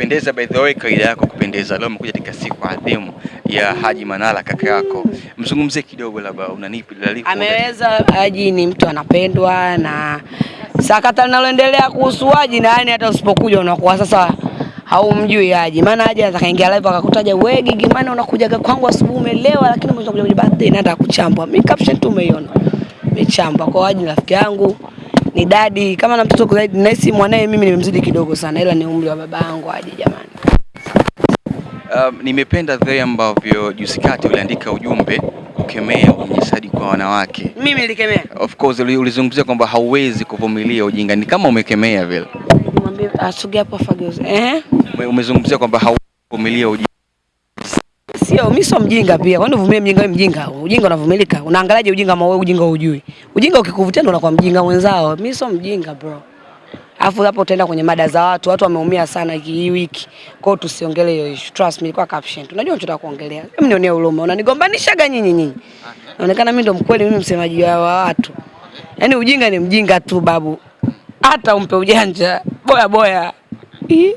Pendeza by the way, kaida yako kupendeza. Leo umekuja katika siku adhimu ya Haji Manara kaka yako, mzungumzie kidogo, labda unanipi lalifu. Ameweza Haji ni mtu anapendwa, na sakata linaloendelea kuhusu Haji, na yani hata usipokuja unakuwa sasa haumjui Haji, maana Haji anaweza kaingia live akakutaja wewe Gigi, maana unakuja kwangu asubuhi umelewa, lakini mwisho kuja birthday na hata kuchambwa. Mimi caption tu umeiona, kwa Haji, rafiki yangu ni dadi kama na mtoto zaidi, nahisi mwanae mimi nimemzidi kidogo sana, ila ni umri wa baba yangu aje jamani. Um, nimependa the ambavyo juzi kati uliandika ujumbe kukemea unyanyasaji kwa wanawake. Mimi nilikemea. Of course ulizungumzia kwamba hauwezi kuvumilia ujinga, ni kama umekemea vile. Mwambie asogea hapo Fageuze. Eh? Umezungumzia kwamba hauwezi kuvumilia ujinga. Sio, mimi sio mjinga pia. Kwani uvumilie mjinga wewe mjinga? Ujinga unavumilika. Unaangalaje ujinga ama wewe ujinga hujui? Ujinga ukikuvutia ndo unakuwa mjinga mwenzao. Mimi sio mjinga bro. Alafu hapo utaenda kwenye mada za watu, watu wameumia sana hii wiki. Kwa hiyo tusiongelee hiyo issue. Trust me, ilikuwa caption. Unajua unachotaka kuongelea. Mimi nionee huruma. Unanigombanishaga nyinyi nyinyi. Inaonekana mimi ndo mkweli, mimi msemaji wa watu. Yaani ujinga ni mjinga tu babu. Hata umpe ujanja. Boya boya. Ih.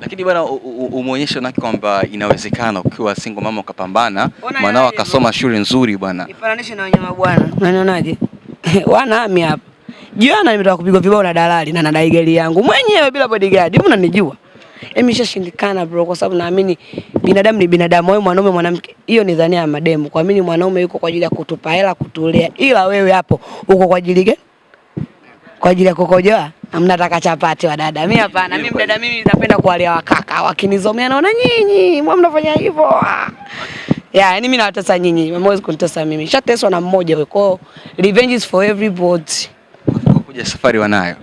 Lakini bwana umuonyeshe na umeonyesha naki kwamba inawezekana ukiwa single mama ukapambana, mwanao akasoma shule nzuri bwana. Ifananishe na wanyama bwana. Unanionaje? Wana ami hapa. Jana nimetoka kupigwa vibao na dalali na nadai gari yangu mwenyewe bila bodyguard. mbona unanijua? imeshashindikana bro kwa sababu naamini binadamu ni binadamu, wewe mwanaume mwanamke. Hiyo ni dhania ya mademu. Kuamini mwanaume yuko kwa ajili ya kutupa hela kutulea. Ila wewe hapo uko kwa ajili gani? Kwa ajili ya kukojoa? Mnataka chapati wa dada. Mimi hapana. Mimi dada mimi napenda kuwalea wakaka. Wakinizomea naona nyinyi, mbona mnafanya hivyo? Ah. Yeah, yani mimi nawatesa nyinyi, hamwezi kunitesa mimi. Shateswa na mmoja wewe. Kwa revenge is for everybody. Kuja safari wanayo.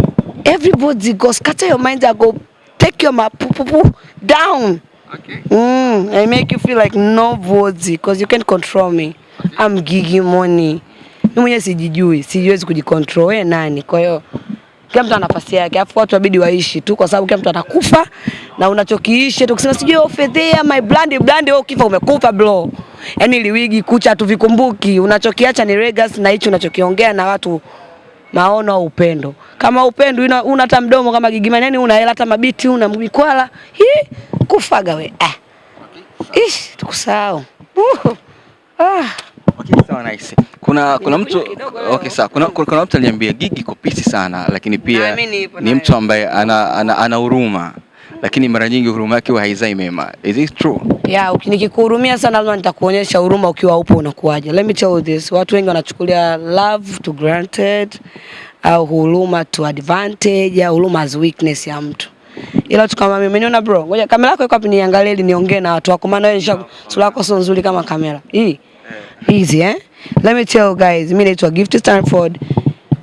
Everybody go scatter your mind and go take your mapupupu down. Okay. Mm, I make you feel like nobody because you can't control me. Okay. I'm Gigi Money. Mimi mwenyewe sijijui, sijiwezi kujicontrol. Wewe nani? Kwa hiyo kila mtu ana nafasi yake, afu watu wabidi waishi tu, kwa sababu kila mtu atakufa na unachokiishi tu kusema sijui oh, fedhea my brand brand, wewe ukifa umekufa bro. Yani liwigi kucha tuvikumbuki, unachokiacha ni legacy na hicho unachokiongea na watu maono au upendo. Kama upendo una una hata mdomo kama gigima yani una hela hata mabiti una mkwala. Hi kufaga we. Ah. Ish, tukusahau. Uh. Ah. Okay, sawa nice. Kuna kuna mtu okay, sawa. Kuna, kuna, kuna mtu aliniambia Gigi iko pisi sana lakini pia ni mtu ambaye ana ana, ana huruma lakini mara nyingi huruma yake huwa haizai mema. Is it true? Ya, uki- nikikuhurumia sana lazima nitakuonyesha huruma ukiwa upo unakuaje. Let me tell you this. Watu wengi wanachukulia love to granted au huruma to advantage au huruma as weakness ya mtu. Ila tu kama mimi niona bro, ngoja kamera yako iko wapi niangalie ili niongee na watu wako maana wewe sura yako sio nzuri kama kamera. Hii. Easy eh? Let me tell you guys, mimi naitwa Gift Stanford.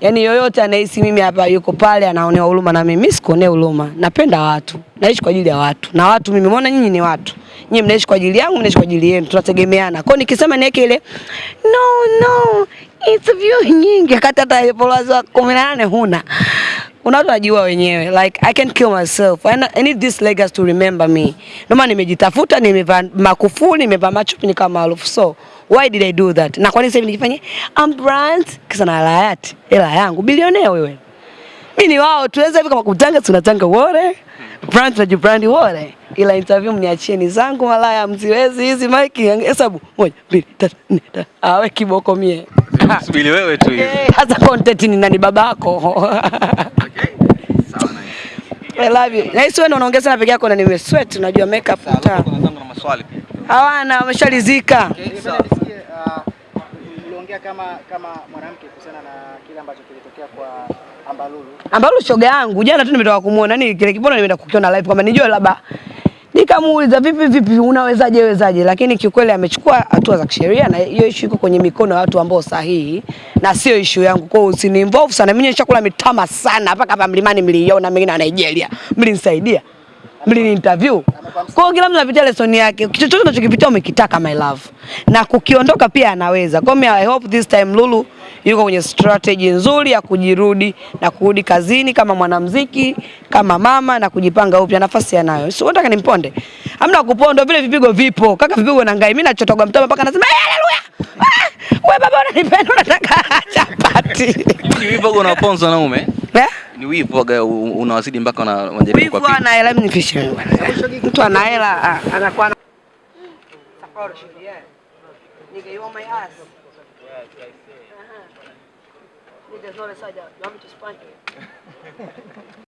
Yaani yoyote anahisi mimi hapa yuko pale anaonea huruma na mimi, mimi sikuonea huruma. Napenda watu. Naishi kwa ajili ya watu. Na watu mimi mbona nyinyi ni watu. Nyinyi mnaishi kwa ajili yangu, mnaishi naishi kwa ajili yenu. Tunategemeana. Kwa nikisema niweke ile no no interview nyingi akata hata followers wa 18 huna. Una watu wanajua wenyewe like I can kill myself. I, I need this legacy to remember me. Ndio maana nimejitafuta, nimevaa makufuli, nimevaa machupi nikawa maarufu. So why did I do that? Na kwa nini sasa nijifanye I'm brand kisa na hayati hela yangu bilionea wewe. Mimi ni wao tuweza hivi kama kutanga tunatanga wore. Brand na jibrandi wore. Ila interview mniachieni zangu malaya mziwezi hizi mike hesabu 1 2 3 4 5 awe kiboko mie. Subiri wewe tu hivi. Sasa hasa content ni nani babako? I love you. Na hisi wewe unaongeza na peke yako na nime sweat unajua makeup mtaa. kuna na maswali pia. Hawana wameshalizika. Uh, kama kama mwanamke kuhusiana na kile ambacho kilitokea kwa Ambalulu. Ambalulu shoga yangu jana tu nimetoka kumuona nini kile kibono nimeenda kukiona live kwamba nijue labda nikamuuliza vipi vipi unawezaje wezaje, lakini kiukweli amechukua hatua za kisheria na hiyo issue iko kwenye mikono ya watu ambao sahihi na sio issue yangu. Kwa hiyo usini involve sana. Mimi nishakula mitama sana mpaka hapa mlimani mliiona mengine na Nigeria. Mlinisaidia. Mlini interview. Kwa hiyo kila mtu anapitia lesson yake. Chochote unachokipitia umekitaka my love. Na kukiondoka pia anaweza. Kwa hiyo I hope this time Lulu yuko kwenye strategy nzuri ya kujirudi na kurudi kazini kama mwanamuziki, kama mama na kujipanga upya, nafasi anayo. Sio nataka nimponde. Hamna kupondo vile vipigo vipo. Kaka vipigo na ngai. Mimi nachotoga mtama mpaka nasema eh, haleluya. Ah, wewe baba unanipenda unataka chapati. Hivi vipigo unaponzwa na ume? Eh? Ni wivu waga unawasidi mpaka na unajaribu kwa pili. wivu. ana hela mimi nifishe. Mtu ana hela anakuwa Nikaiwa shidi yeye. Yeah, I say. Uh -huh. With this notice, I got. You want me to spank you?